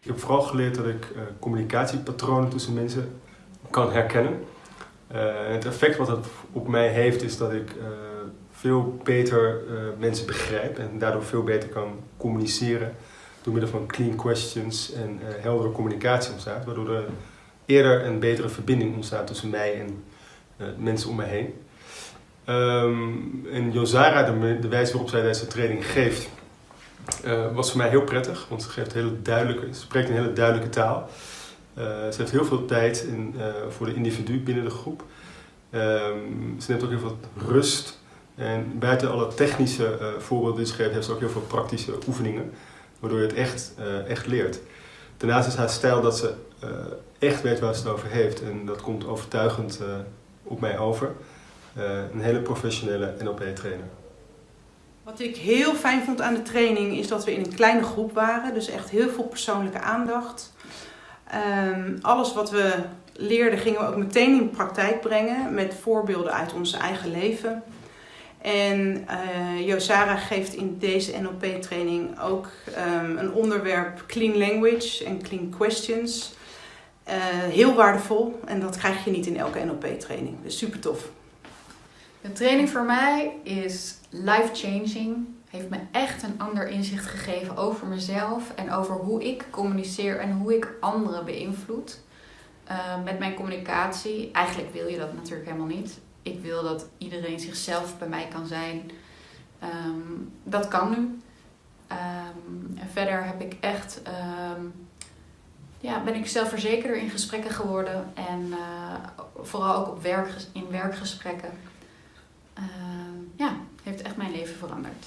Ik heb vooral geleerd dat ik uh, communicatiepatronen tussen mensen kan herkennen. Uh, het effect wat dat op mij heeft is dat ik uh, veel beter mensen begrijp en daardoor veel beter kan communiceren door middel van clean questions en heldere communicatie ontstaat, waardoor er eerder een betere verbinding ontstaat tussen mij en mensen om mij heen. Um, en Josara, de, de wijze waarop zij deze training geeft, uh, was voor mij heel prettig, want ze, geeft hele duidelijke, spreekt een hele duidelijke taal. Uh, ze heeft heel veel tijd in, uh, voor de individu binnen de groep. Um, ze neemt ook heel veel rust. En buiten alle technische voorbeelden die ze geeft, heeft ze ook heel veel praktische oefeningen, waardoor je het echt, echt leert. Daarnaast is haar stijl dat ze echt weet waar ze het over heeft en dat komt overtuigend op mij over. een hele professionele NLP-trainer. Wat ik heel fijn vond aan de training is dat we in een kleine groep waren. Dus echt heel veel persoonlijke aandacht. Um, alles wat we leerden gingen we ook meteen in praktijk brengen met voorbeelden uit ons eigen leven. En uh, Josara geeft in deze NLP-training ook um, een onderwerp Clean Language en Clean Questions. Uh, heel waardevol en dat krijg je niet in elke NLP-training. Dus super tof. De training voor mij is life-changing. Heeft me echt een ander inzicht gegeven over mezelf en over hoe ik communiceer en hoe ik anderen beïnvloed. Uh, met mijn communicatie. Eigenlijk wil je dat natuurlijk helemaal niet. Ik wil dat iedereen zichzelf bij mij kan zijn. Um, dat kan nu. En verder heb ik echt, um, ja, ben ik zelfverzekerder in gesprekken geworden. En uh, vooral ook op werk, in werkgesprekken. Uh, ja, heeft echt mijn leven veranderd.